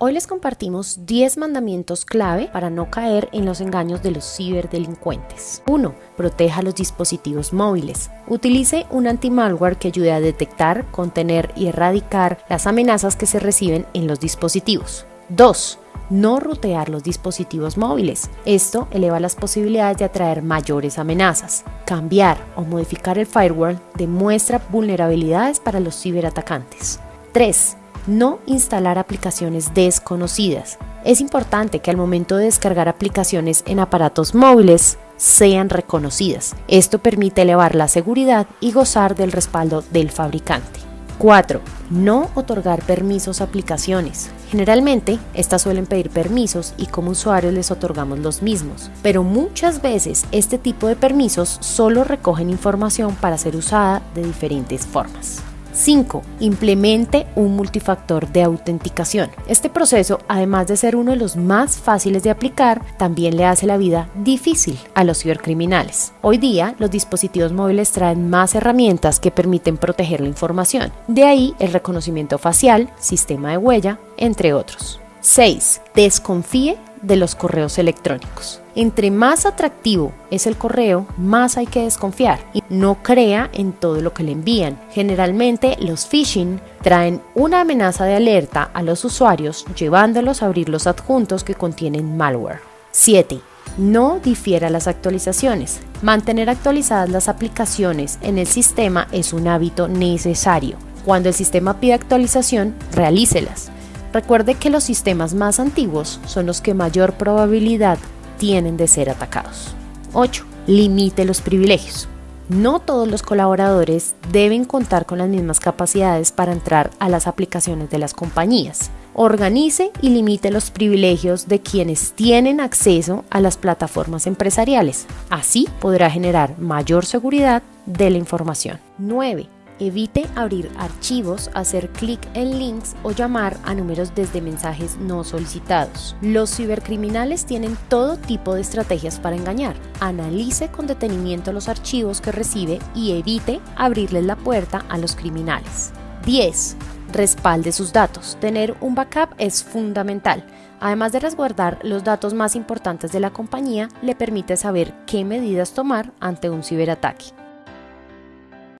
Hoy les compartimos 10 mandamientos clave para no caer en los engaños de los ciberdelincuentes. 1. Proteja los dispositivos móviles. Utilice un anti-malware que ayude a detectar, contener y erradicar las amenazas que se reciben en los dispositivos. 2. No rutear los dispositivos móviles. Esto eleva las posibilidades de atraer mayores amenazas. Cambiar o modificar el firewall demuestra vulnerabilidades para los ciberatacantes. 3 no instalar aplicaciones desconocidas. Es importante que al momento de descargar aplicaciones en aparatos móviles sean reconocidas. Esto permite elevar la seguridad y gozar del respaldo del fabricante. 4. No otorgar permisos a aplicaciones. Generalmente, estas suelen pedir permisos y como usuarios les otorgamos los mismos, pero muchas veces este tipo de permisos solo recogen información para ser usada de diferentes formas. 5. Implemente un multifactor de autenticación. Este proceso, además de ser uno de los más fáciles de aplicar, también le hace la vida difícil a los cibercriminales. Hoy día, los dispositivos móviles traen más herramientas que permiten proteger la información. De ahí el reconocimiento facial, sistema de huella, entre otros. 6. Desconfíe de los correos electrónicos. Entre más atractivo es el correo, más hay que desconfiar y no crea en todo lo que le envían. Generalmente los phishing traen una amenaza de alerta a los usuarios llevándolos a abrir los adjuntos que contienen malware. 7. No difiera las actualizaciones. Mantener actualizadas las aplicaciones en el sistema es un hábito necesario. Cuando el sistema pide actualización, realícelas. Recuerde que los sistemas más antiguos son los que mayor probabilidad tienen de ser atacados. 8. Limite los privilegios. No todos los colaboradores deben contar con las mismas capacidades para entrar a las aplicaciones de las compañías. Organice y limite los privilegios de quienes tienen acceso a las plataformas empresariales. Así podrá generar mayor seguridad de la información. 9 Evite abrir archivos, hacer clic en links o llamar a números desde mensajes no solicitados. Los cibercriminales tienen todo tipo de estrategias para engañar. Analice con detenimiento los archivos que recibe y evite abrirles la puerta a los criminales. 10. Respalde sus datos. Tener un backup es fundamental. Además de resguardar los datos más importantes de la compañía, le permite saber qué medidas tomar ante un ciberataque.